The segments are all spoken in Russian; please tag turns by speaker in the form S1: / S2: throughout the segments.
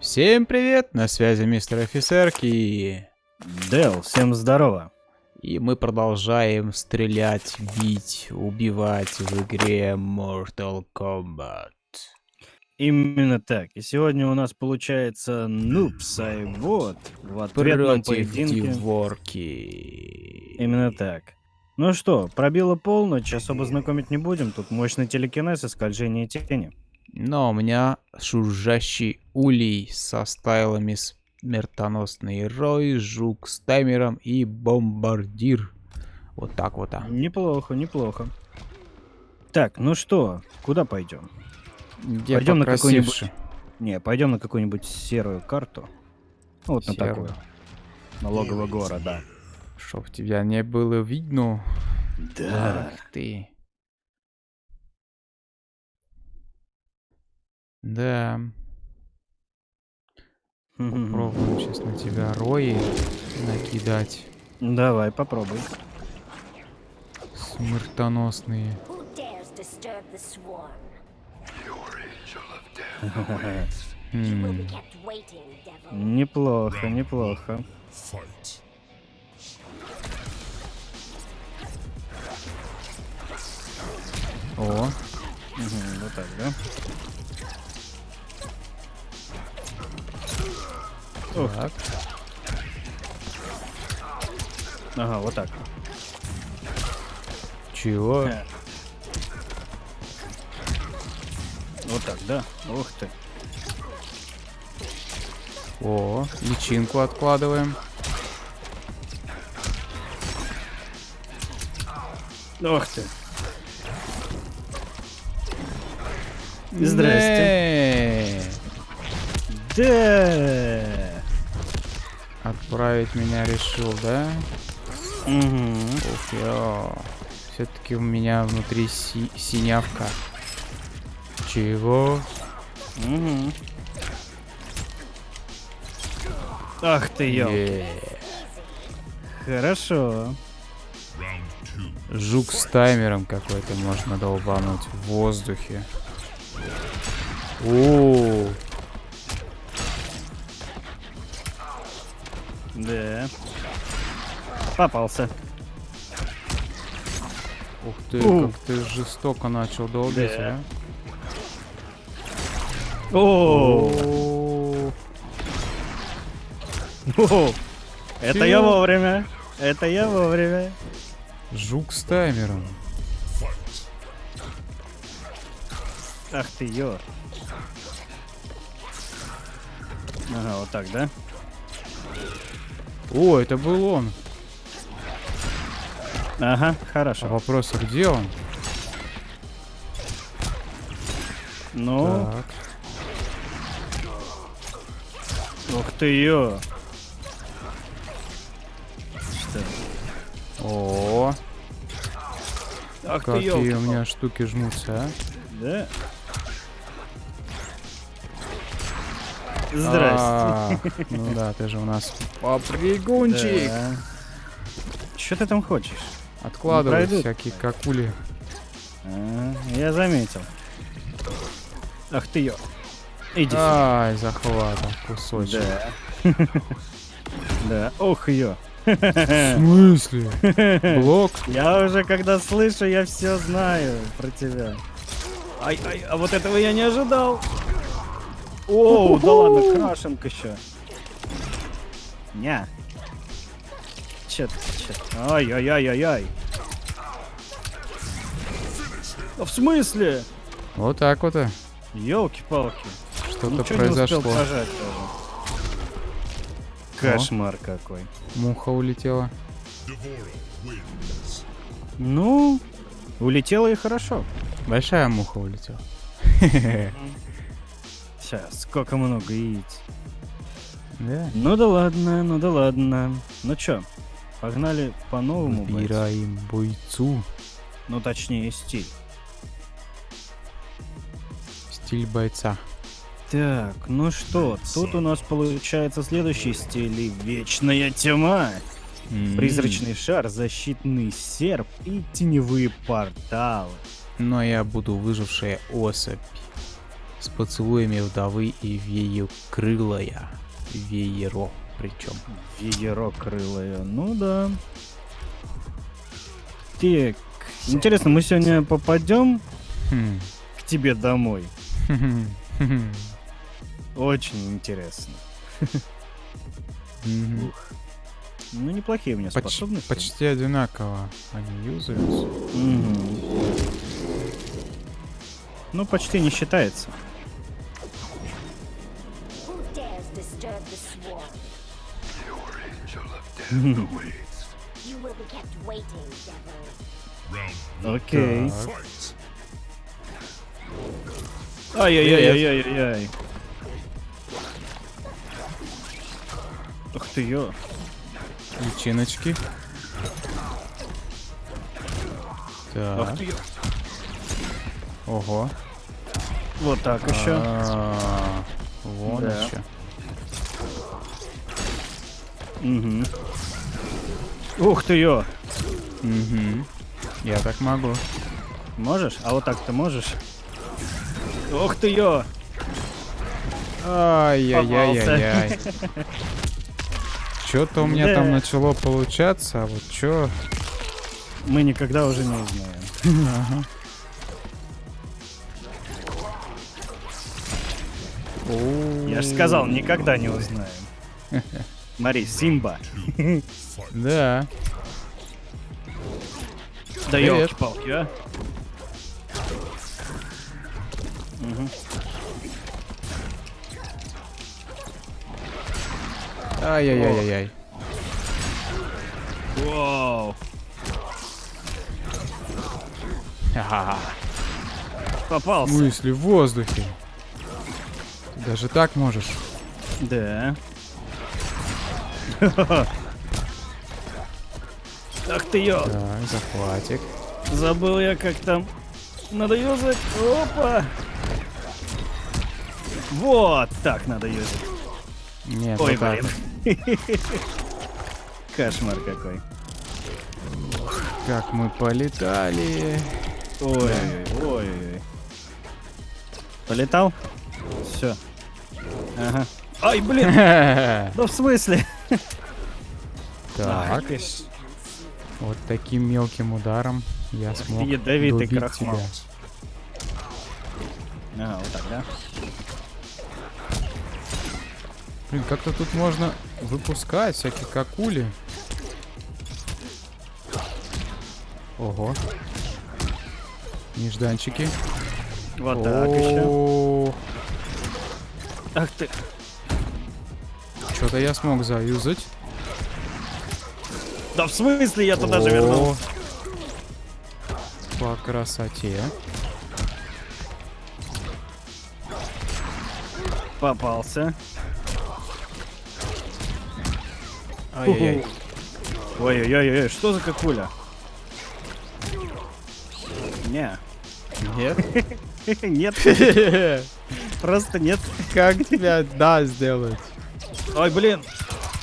S1: Всем привет, на связи мистер офицерки.
S2: Дэл, всем здорово.
S1: И мы продолжаем стрелять, бить, убивать в игре Mortal Kombat.
S2: Именно так. И сегодня у нас получается Нупс, и вот в ответном
S1: Против
S2: поединке.
S1: Диворки.
S2: Именно так. Ну что, пробило полночь, особо знакомить не будем. Тут мощный телекинез и скольжение тени.
S1: Но у меня шуржащий улей со стайлами смертоносный рой, жук с таймером и бомбардир. Вот так вот. А.
S2: Неплохо, неплохо. Так, ну что, куда пойдем?
S1: Где
S2: Пойдем на какую-нибудь-? Не, пойдем на какую-нибудь серую карту. Ну, Вот на
S1: Серую.
S2: такую. На логово города.
S1: Чтоб тебя не было видно.
S2: Да.
S1: Ах ты. Да, попробуем сейчас на тебя рои накидать.
S2: Давай, попробуй.
S1: Смертоносные.
S2: Неплохо, неплохо.
S1: О,
S2: Мгм, вот так, да? Ух,
S1: так.
S2: ага, вот так.
S1: Чего?
S2: Вот так, да? Ух ты.
S1: О, личинку откладываем.
S2: Ух ты. Здрасте.
S1: Не,
S2: Да.
S1: Отправить меня решил, да?
S2: Мгм.
S1: Ух, я. Все-таки у меня внутри си- синявка. Чего?
S2: Мгм. Ах ты, ё.
S1: Е.
S2: Хорошо.
S1: Жук с таймером какой-то можно долбануть в воздухе. О,
S2: Да. Попался.
S1: ух ты,
S2: У.
S1: как ты жестоко начал долбить,
S2: Да.
S1: а?
S2: О, Это я вовремя. Это я вовремя.
S1: Жук с таймером.
S2: Ах ты, ё. Ага, вот так, да?
S1: О, это был он.
S2: Ага,
S1: А
S2: хорошо.
S1: вопрос, а где он?
S2: Ну,
S1: Так.
S2: Ух ты, ё. Что?
S1: О,
S2: Ах ты,
S1: какие
S2: ёлки
S1: у меня штуки жмутся, а?
S2: Да? Здрасте.
S1: А, Ну да, ты же у нас попрыгунчик.
S2: Да. Чё ты там хочешь?
S1: Откладывай всякие какули.
S2: А, я заметил. Ах ты ё. Иди сюда.
S1: Ай, захватом кусочек.
S2: Да. Да. Ох ё.
S1: В смысле? Блок?
S2: Я уже когда слышу, я все знаю про тебя. Ай, ай, а вот этого я не ожидал. О, да ладно, крашенка еще. Ня. Чет, чет. Ай, ай, ай, ай, ай. А в смысле?
S1: Вот так вот. и.
S2: Елки-палки.
S1: Что-то произошло.
S2: Кошмар какой.
S1: Муха улетела.
S2: Ну, улетело и хорошо.
S1: Большая муха улетела.
S2: Сейчас, сколько много яиц.
S1: Да.
S2: Ну да ладно, ну да ладно. Ну чё, погнали по новому бойцу.
S1: Выбираем бойцу.
S2: Ну точнее стиль.
S1: Стиль бойца.
S2: Так, ну что, тут у нас получается следующий стиль вечная тьма. Призрачный шар, защитный серп и теневые порталы.
S1: Но я буду выжившая особь. С поцелуями вдовы и вею крылая. Вееро причем.
S2: Вееро крылое. Ну да. Так, интересно, мы сегодня попадем
S1: Хм.
S2: к тебе домой? Очень интересно. Ну, неплохие у меня способности.
S1: почти одинаково они юзаются.
S2: Ну, почти не считается.
S3: Who dares
S2: Ух ты ё.
S1: Личиночки. Так.
S2: ты ё.
S1: Ого.
S2: Вот так еще.
S1: А, Вон
S2: Да.
S1: еще.
S2: Угу. Ух ты ё.
S1: Мгм. Я так могу.
S2: Можешь? А вот так ты можешь? Ух ты ё.
S1: Ай-яй-яй-яй-яй. Что-то у меня
S2: Да.
S1: там начало получаться, а вот что?
S2: Мы никогда уже не узнаем. Я же сказал, никогда не узнаем. Смотри, Симба.
S1: Да.
S2: Да елки-палки, а.
S1: Ай-яй-яй-яй.
S2: Вау.
S1: Ха-ха. В
S2: Попался.
S1: смысле, в воздухе? Ты даже так можешь?
S2: Да. Ах ты ё.
S1: Так, захватик.
S2: Забыл я, как там надо юзать. Опа. Вот так надо юзать.
S1: Нет,
S2: Ой,
S1: вот так.
S2: Кошмар какой.
S1: Как мы полетали.
S2: Ой, ой, ой. Полетал? Все.Ага. Ай, блин.
S1: Так,
S2: Да в смысле? Ж.
S1: вот таким мелким ударом я смог
S2: ядовитый крахмал.
S1: тебя.
S2: Ага, вот так, да?
S1: Блин, как-то тут можно выпускать всякие какули. Ого. Нежданчики.
S2: Вот так еще. Ах ты.
S1: Что-то я смог заюзать.
S2: Да в смысле я туда же вернулся?
S1: О, По красоте.
S2: Попался.
S1: Ай-яй-яй.
S2: Ой-ой-ой, что за какуля? Не.
S1: Нет?
S2: Нет. Просто нет.
S1: Как тебя да сделать?
S2: Ой, блин.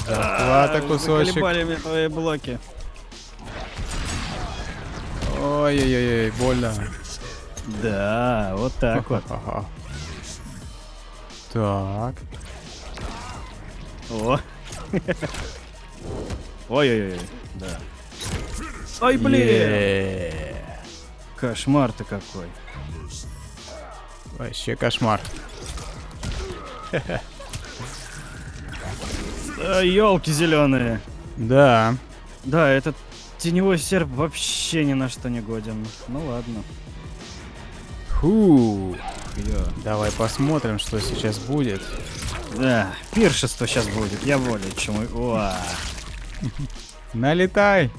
S1: Захвата кусочек.
S2: Заколебали твои блоки.
S1: Ой-ой-ой, больно.
S2: Да, вот так вот.
S1: Так.
S2: О. Ой-ой-ой. Да. Ой, блин.
S1: Е.
S2: Кошмар ты какой.
S1: Вообще кошмар.
S2: елки зеленые.
S1: Да.
S2: Да, этот теневой серп вообще ни на что не годен. Ну ладно.
S1: Фу. Давай посмотрим, что сейчас будет.
S2: Да, пиршество сейчас будет, я более чем... Уа.
S1: Налетай.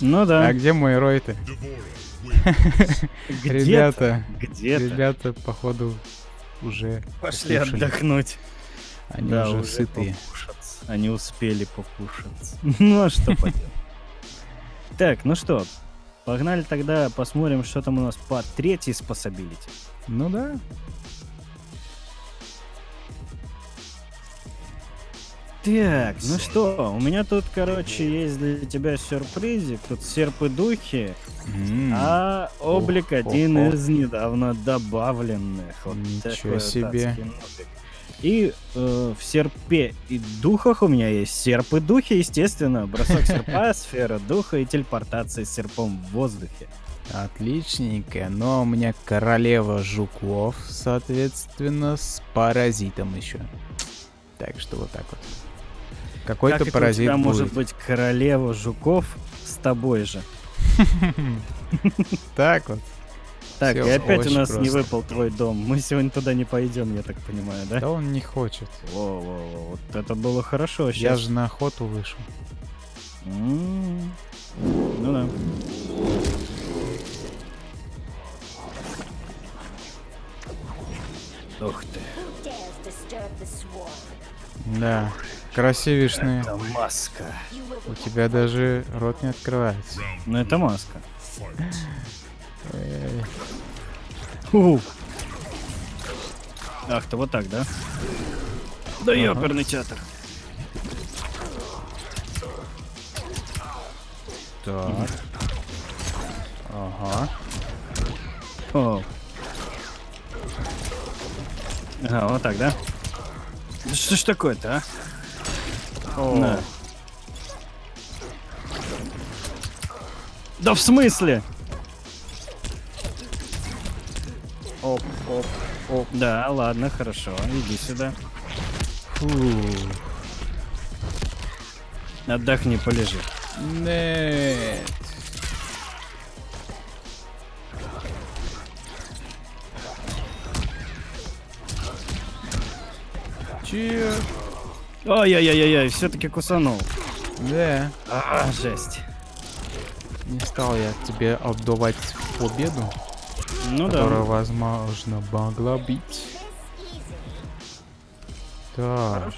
S2: Ну да.
S1: А где мой рой-то? Ребята,
S2: Где-то.
S1: ребята, походу, уже
S2: Пошли
S1: покушали.
S2: отдохнуть.
S1: Они
S2: да,
S1: уже
S2: уже
S1: сытые.
S2: покушаться. Они успели покушаться. Ну а что поделать. Так, ну что, погнали тогда посмотрим, что там у нас по третьей способилити.
S1: Ну да.
S2: Так, ну что, у меня тут, короче, есть для тебя сюрпризик. Тут серп и духи,
S1: М,
S2: а облик один
S1: Ого.
S2: из недавно добавленных. Вот
S1: Ничего
S2: вот
S1: себе.
S2: И э, в серпе и духах у меня есть серп и духи, естественно. Бросок серпа, сфера духа и телепортация с серпом в воздухе.
S1: Отличненько, но у меня королева жуков, соответственно, с паразитом еще. Так что вот так вот. Какой-то
S2: как это у
S1: паразит
S2: тебя
S1: будет.
S2: может быть королева жуков с тобой же?
S1: Так вот.
S2: Так, и опять у нас не выпал твой дом. Мы сегодня туда не пойдем, я так понимаю, да?
S1: Да он не хочет.
S2: Во-во-во, вот это было хорошо.
S1: Я
S2: Сейчас.
S1: же на охоту вышел.
S2: М, Ну да. Ух ты.
S1: Да. Красивишный.
S2: Это маска.
S1: У тебя даже рот не открывается.
S2: Ну это маска. Ах, ты вот так, да? Да ёперный театр.
S1: Так. Ага.
S2: О. Ага, вот так, да? Да что ж такое-то, а?
S1: О,
S2: На. Да в смысле?
S1: Оп, оп, оп.
S2: Да, ладно, хорошо, иди сюда.
S1: Фу.
S2: Отдохни, полежи.
S1: Нет. Че?
S2: Ой-ой-ой-ой, все-таки кусанул.
S1: Да.
S2: А, жесть.
S1: Не стал я тебе отдавать победу,
S2: Ну
S1: которая,
S2: да.
S1: возможно, могла быть.
S3: easy.
S1: Так.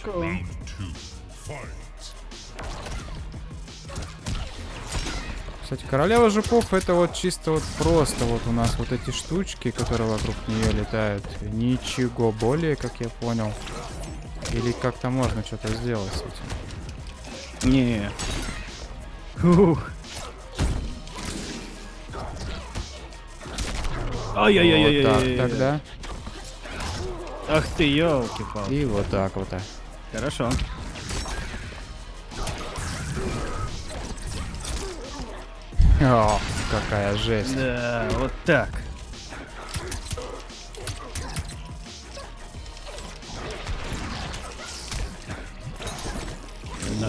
S1: Кстати, королева жуков это вот чисто вот просто вот у нас вот эти штучки, которые вокруг нее летают. Ничего более, как я понял. Или как-то можно что-то сделать с этим.
S2: Не.
S1: Вот
S2: Ай-яй-яй-яй.
S1: так тогда.
S2: Ах ты, елки палки
S1: И вот так вот. так.
S2: Хорошо.
S1: О, какая жесть.
S2: Да, вот так.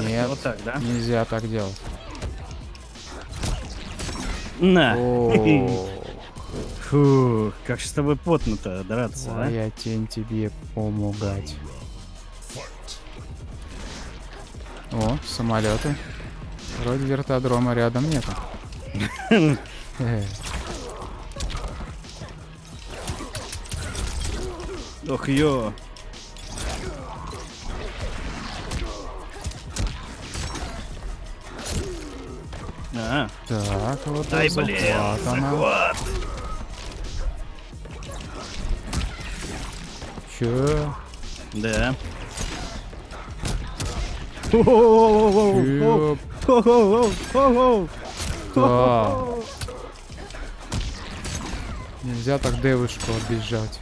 S1: Нет,
S2: Вот так, да?
S1: нельзя так делать.
S2: На. Фух, как же с тобой потно-то драться, а?
S1: я тень тебе помогать. О, самолеты. Вроде вертодрома рядом нету.
S2: Ох, ё. А,
S1: Так, вот
S2: ай, блин,
S1: захват она.
S2: захват.
S1: Чё?
S2: Да.
S1: Да. Нельзя так девушку обижать.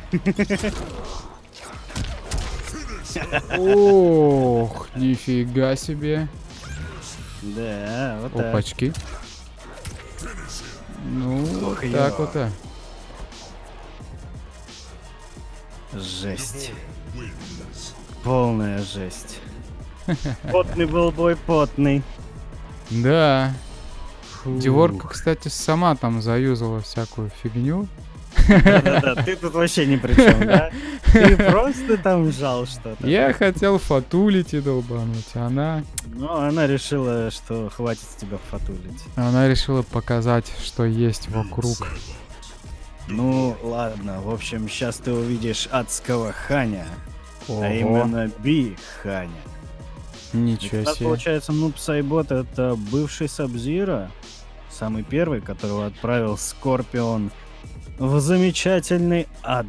S1: Ох, нифига себе.
S2: Да, вот так.
S1: Опачки. Ну,
S2: Ох,
S1: так вот. а.
S2: Жесть. Полная жесть. Потный был бой, потный.
S1: Да. Диворка, кстати, сама там заюзала всякую фигню.
S2: Да-да-да, ты тут вообще ни при чем, да? Ты просто там жал что-то.
S1: Я хотел фатулить и долбануть. а Она,
S2: Но она решила, что хватит с тебя фатулить.
S1: она решила показать, что есть вокруг.
S2: Ну, ладно, в общем, сейчас ты увидишь адского Ханя,
S1: Ого,
S2: а именно Би Ханя.
S1: Ничего себе.
S2: получается, Нуб Сайбот это бывший Сабзира, самый первый, которого отправил Скорпион в замечательный ад.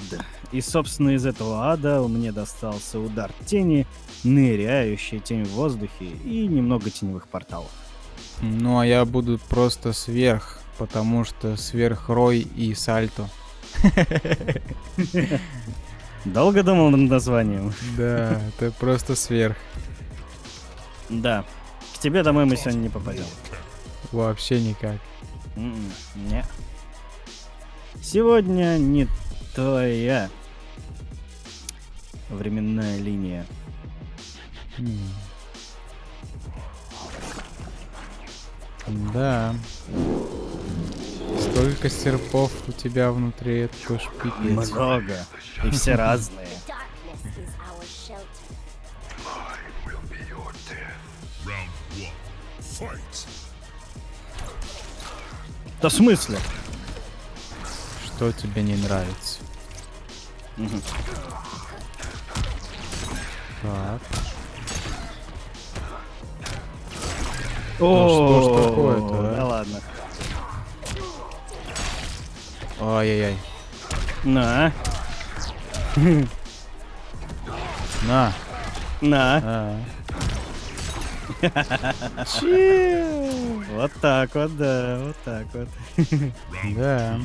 S2: И, собственно, из этого ада мне достался удар тени ныряющая тень в воздухе и немного теневых порталов.
S1: Ну, а я буду просто сверх, потому что сверхрой и сальто.
S2: Долго думал над названием?
S1: Да, это просто сверх.
S2: Да. К тебе домой мы сегодня не попадем.
S1: Вообще никак.
S2: М-м, Не. Сегодня не твоя временная линия.
S1: Да. Столько серпов у тебя внутри, это уж пипец.
S2: Много. И все разные. Да в смысле?
S1: Что тебе не нравится?
S2: Мгм.
S1: Так.
S2: О,
S1: что ж такое-то, а?
S2: Да ладно.
S1: Ай-яй-яй.
S2: На,
S1: На.
S2: на.
S1: А.
S2: Вот так вот, да, вот так вот.
S1: Да.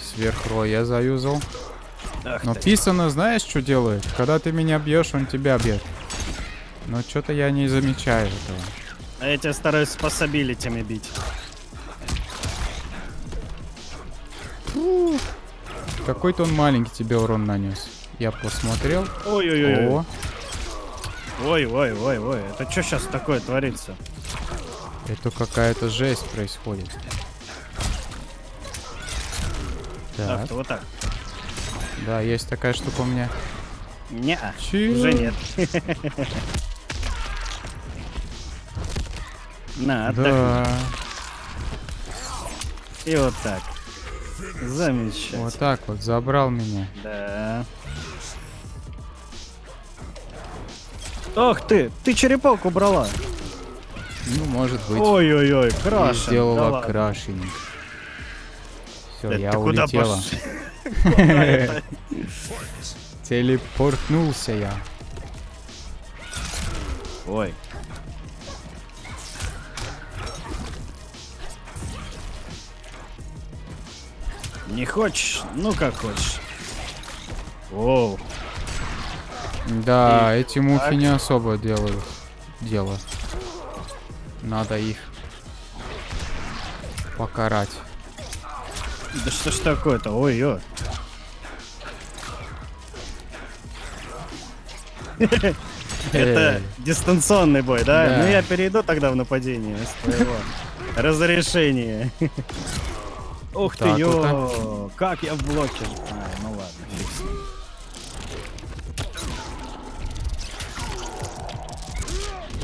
S1: Сверхрой я заюзал.
S2: Ах
S1: Но писано, знаешь, что делает? Когда ты меня бьешь, он тебя бьет. Но что-то я не замечаю этого.
S2: А я тебя стараюсь способилитями бить.
S1: Какой-то он маленький тебе урон нанес. Я посмотрел.
S2: Ой-ой-ой.
S1: О,
S2: Ой-ой-ой-ой. Это что сейчас такое творится?
S1: Это какая-то жесть происходит. Так,
S2: ты, вот так.
S1: да, есть такая штука у меня.
S2: Не,
S1: Чё?
S2: уже нет. На, отдохни.
S1: Да,
S2: И вот так. Замечательно.
S1: вот так вот, забрал меня.
S2: Да. Ох ты, ты черепок убрала.
S1: Ну, может быть,
S2: Ой-ой-ой,
S1: и
S2: крашен.
S1: сделала
S2: да ладно.
S1: крашенинг. Все, я улетела. Телепортнулся я.
S2: Ой. Не хочешь? Ну как хочешь. Оу.
S1: Да, эти мухи
S2: так.
S1: не особо делают дело. Надо их покарать.
S2: Да что ж такое-то? Ой-ой. Это дистанционный бой, да? Ну я перейду тогда в нападение с твоего разрешения. Ух ты, ё, как я в блоке. Ну ладно.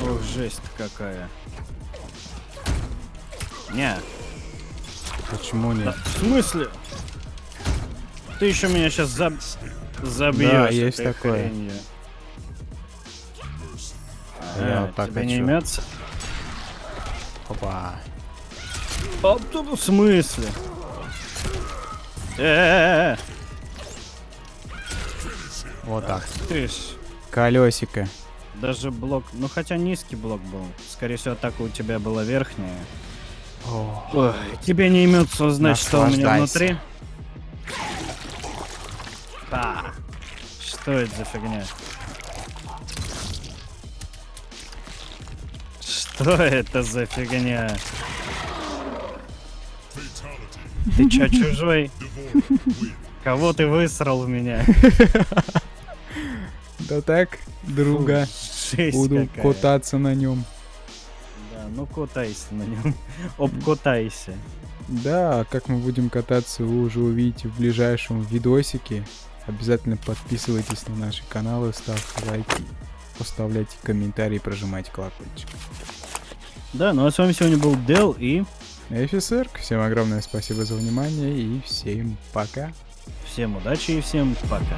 S2: Ох, жесть какая. Не,
S1: Почему
S2: да,
S1: нет?
S2: в смысле? Ты еще меня сейчас заб... забьешь.
S1: Да, есть такое.
S2: хренью.
S1: Я
S2: А,
S1: вот так
S2: тебе не
S1: хочу.
S2: имется?
S1: Опа.
S2: А, в смысле? Э, -э,
S1: Вот так.
S2: -э. ты.
S1: Колесико.
S2: Даже блок, ну хотя низкий блок был. Скорее всего, атака у тебя была верхняя. Ой, тебе не имется узнать, что у меня внутри. А, что это за фигня? Что это за фигня? Ты чё, чужой? Кого ты высрал в меня?
S1: Да так, друга. Буду кататься на нем.
S2: Ну катайся на нем. Обкатайся.
S1: Да, как мы будем кататься, вы уже увидите в ближайшем видосике. Обязательно подписывайтесь на наши каналы, ставьте лайки, оставляйте комментарии, прожимайте колокольчик.
S2: Да, ну а с вами сегодня был Дел и
S1: Офицер, всем огромное спасибо за внимание и всем пока.
S2: всем удачи и всем пока.